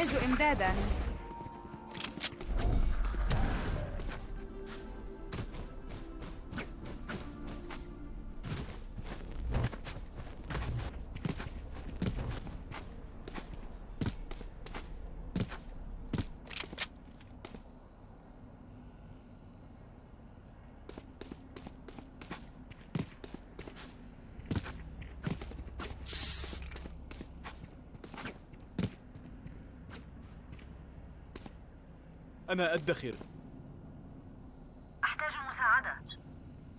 أحتاج إمدادا. أنا أدخر. أحتاج مساعدة.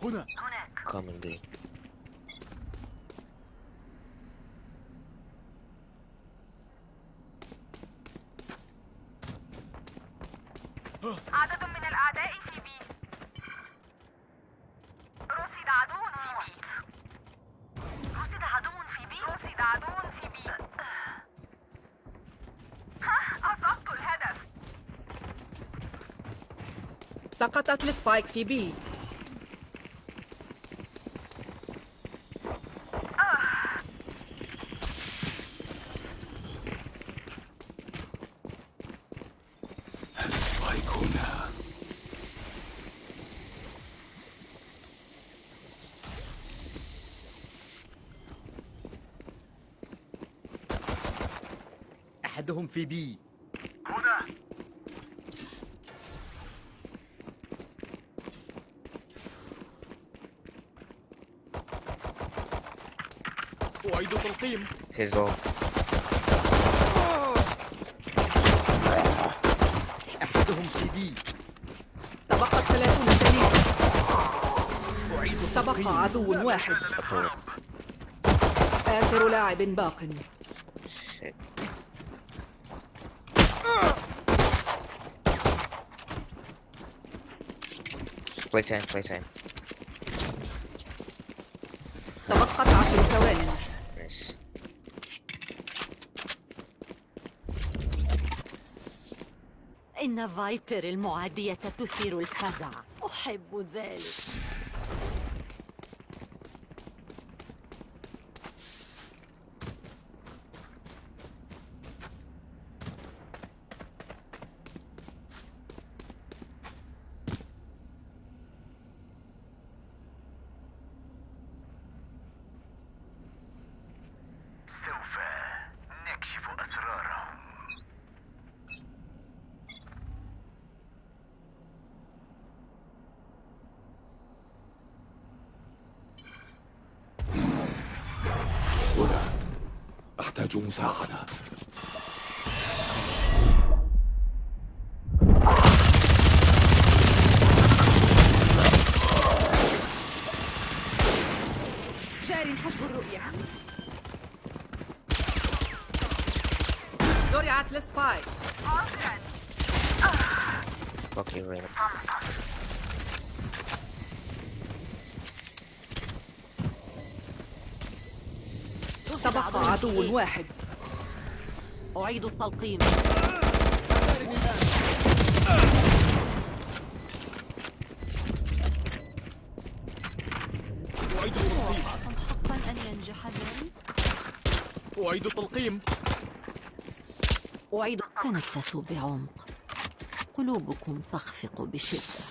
هنا. هناك. Coming. عدد من الأعداء في B رصد عدو في B رصد عدو في B رصد عدو في B ها أصبت الهدف سقطت السبايك في بي. أحدهم في بي هنا أعيد تلقيم He's low. أحدهم في بي تبقت 30 ثانية أعيد تبقى عدو واحد آخر لاعب باق Shit. Playtime, playtime. تبقت إن فايبر المعادية تثير الفزع. أحب ذلك سوف نكشف أسرارهم هنا أحتاج مساعدة جار حجب الرؤية. زرعت Fuck عدو واحد. أعيد التلقيم. أعيد تلقيم حقا أن ينجح ذلك أعيد تلقيم أعيد تنفسوا بعمق. قلوبكم تخفق بشدة.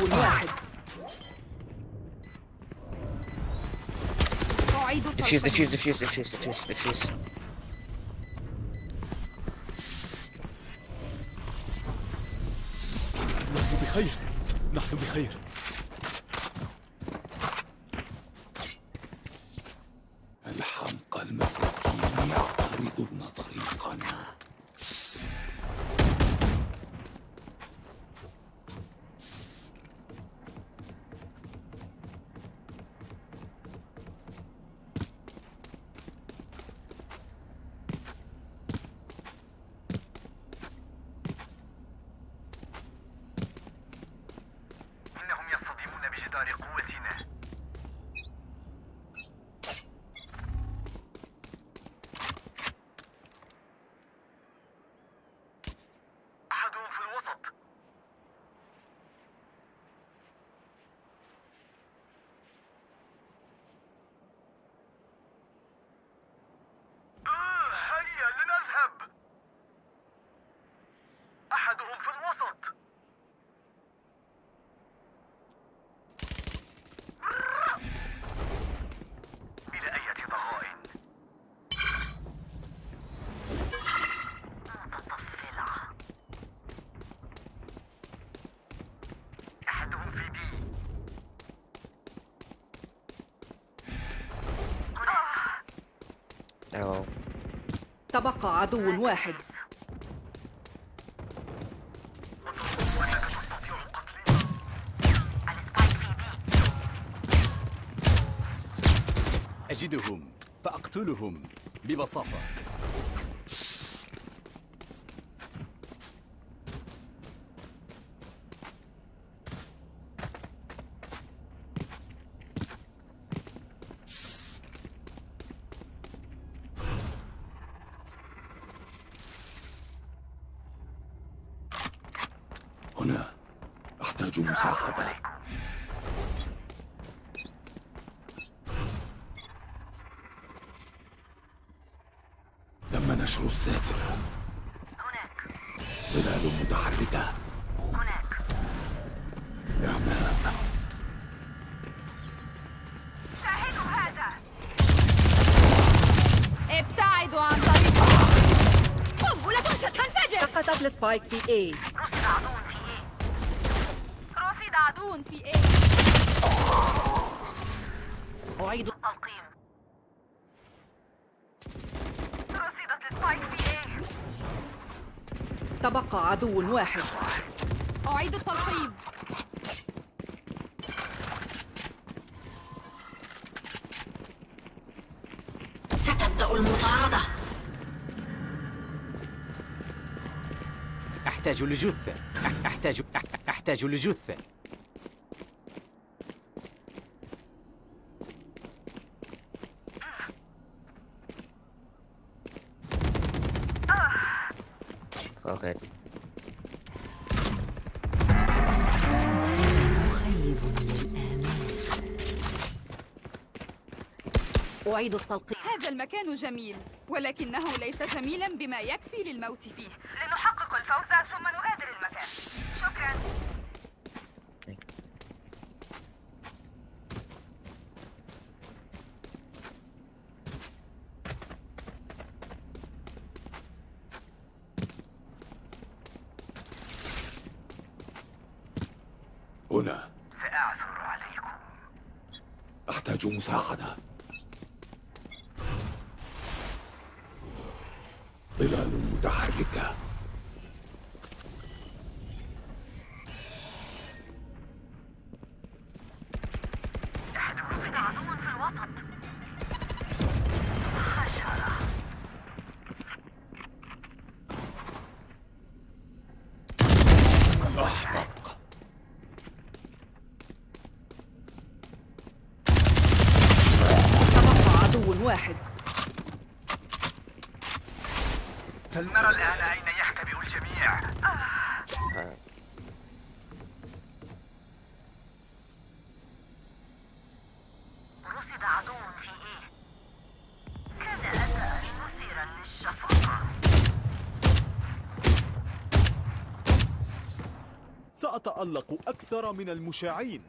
عدو واحد أعيد defuse, defuse, defuse, defuse, defuse. نحن بخير نحن بخير الحمقى المساكين يعترضون طريقنا إنهم يصطدمون بجدار قوتنا أحدهم في الوسط آه، هيا لنذهب أحدهم في الوسط. بلا أي ضغائن متطفلة. أحدهم في بي No. تبقى عدو واحد. بي أجدهم فأقتلهم ببساطة هنا أحتاج مساعدة تم نشر الساتر هناك ظلال متحركة هناك إعمام شاهدوا هذا ابتعدوا عن طريق قنبلة ستنفجر ال Spike في A. رصد عدو في A رصد عدو في A أعيد تلقيم رصدت ال Spike في A تبقى عدو واحد. أعيد التلقيم. أحتاج لجثة. أح- أحتاج أح- أحتاج لجثة. Okay. أعيد التلقيم هذا المكان جميل ولكنه ليس جميلا بما يكفي للموت فيه. الفوز ثم نغادر المكان. شكرا. هنا. سأعثر عليكم. أحتاج مساعدة. ظلال متحركة. あ سأتألق أكثر من المشاعين.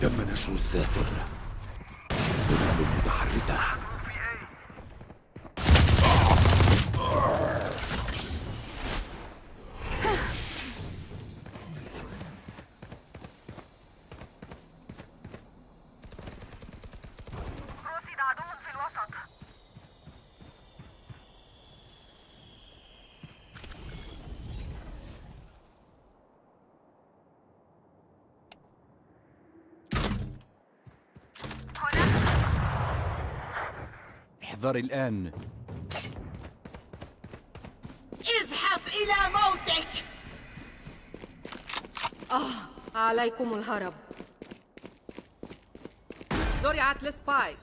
تم نشر الساتر. ظلال متحركة رصد عدو في الوسط هنا احذر الآن. ازحف إلى موتك! عليكم الهرب. زرعت لسبايك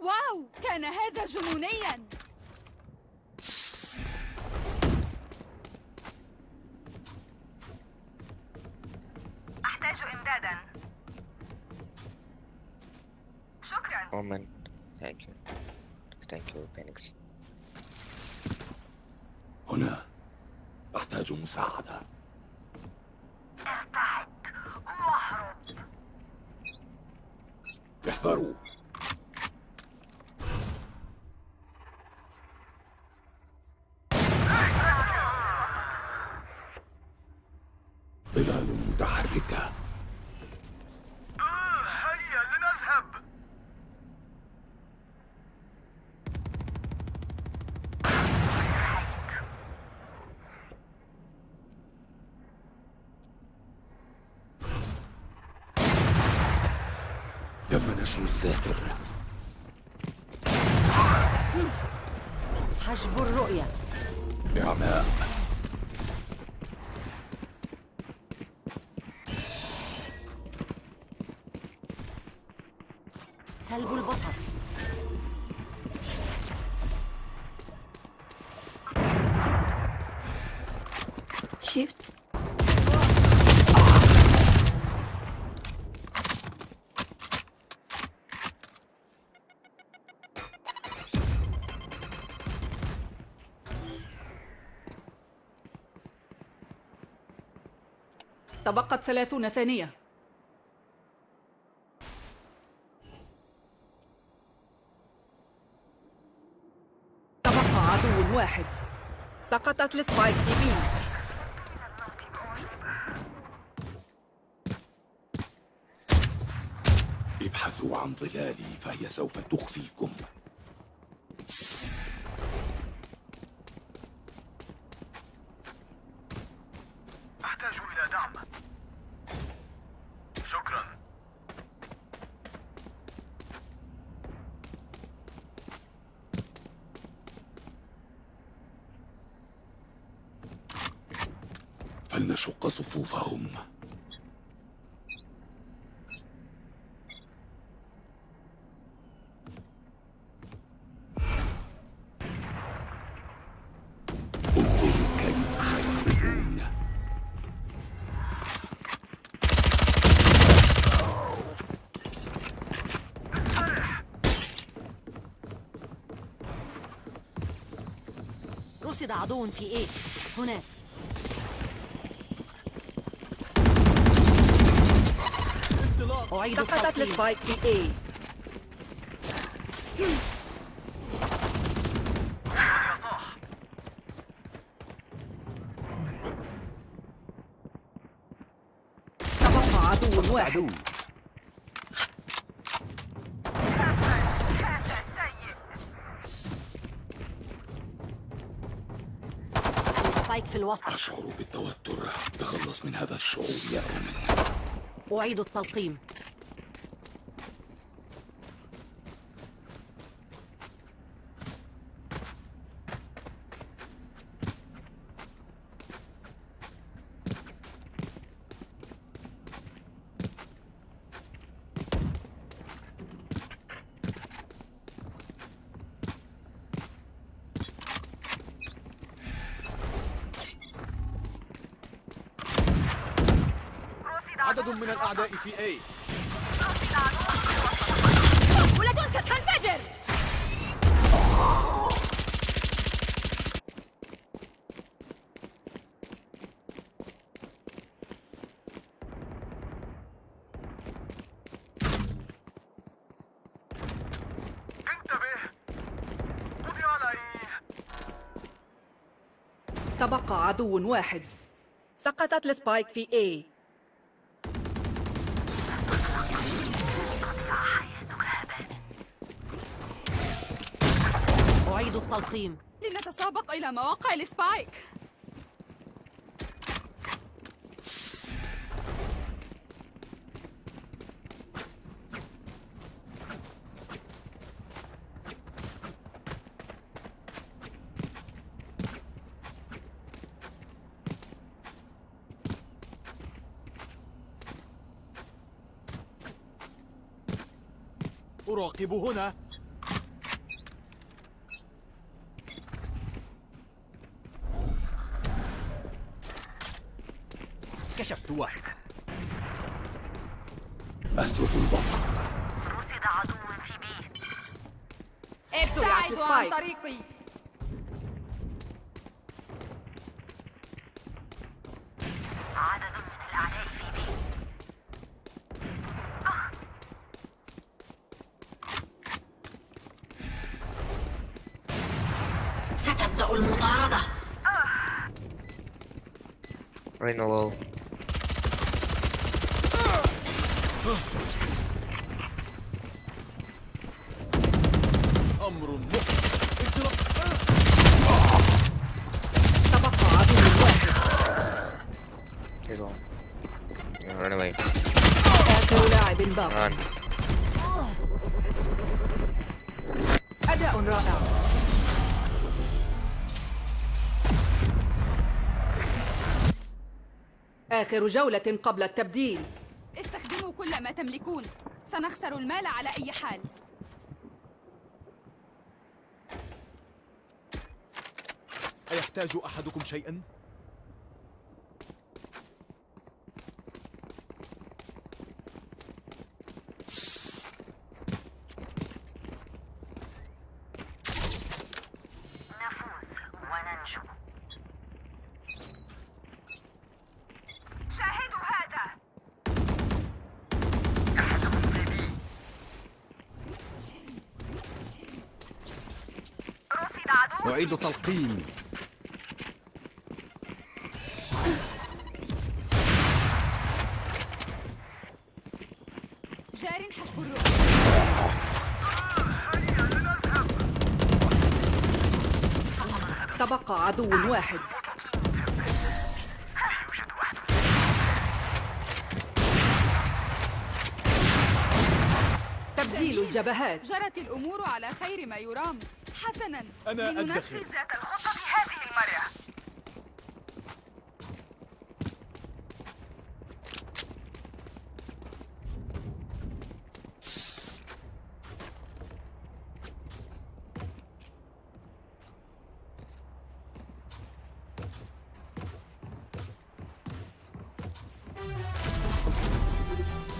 واو! كان هذا جنونيا! أحتاج إمدادا. شكرا. Omen. Thank you. Thank you, Phoenix. هنا. أحتاج مساعدة. ارتعد واهرب. احذروا ظلال متحركة هيا لنذهب. تم نشر الساتر سلب البصر. شيفت تبقت ثلاثون ثانية تبقى عدو واحد سقطت لسبايك في بي. ابحثوا عن ظلالي فهي سوف تخفيكم. رصد عدو في إيه؟ هناك أعيد سقطت السبايك في اي تبقى عدو واحد. عدو. الوسط. أشعر بالتوتر. تخلص من هذا الشعور يا أومن أعيد التلقيم. عدد من الأعداء في A. ولد ستنفجر! تبقى عدو واحد. سقطت ال spike في A التلقيم. لنتسابق إلى مواقع ال spike. أراقب هنا. كشفت واحد. أسجد البصر. رصد عدو في بي. ابتعدوا عن. طريقي. عدد من الأعداء في بي. ستبدأ المطاردة. low. أمر انطلاق تبقى عدو واحد. آخر لاعب باق. أداء رائع آخر جولة قبل التبديل استخدموا كل ما تملكون سنخسر المال على أي حال أيحتاج أحدكم شيئا؟ نفوز وننجو. شاهدوا هذا. رصد عدو. أعيد تلقيم. تبقى عدو واحد. تبديل الجبهات. جرت الأمور على خير ما يرام. حسنا. أنا لننفذ أدخر. ذات الخطة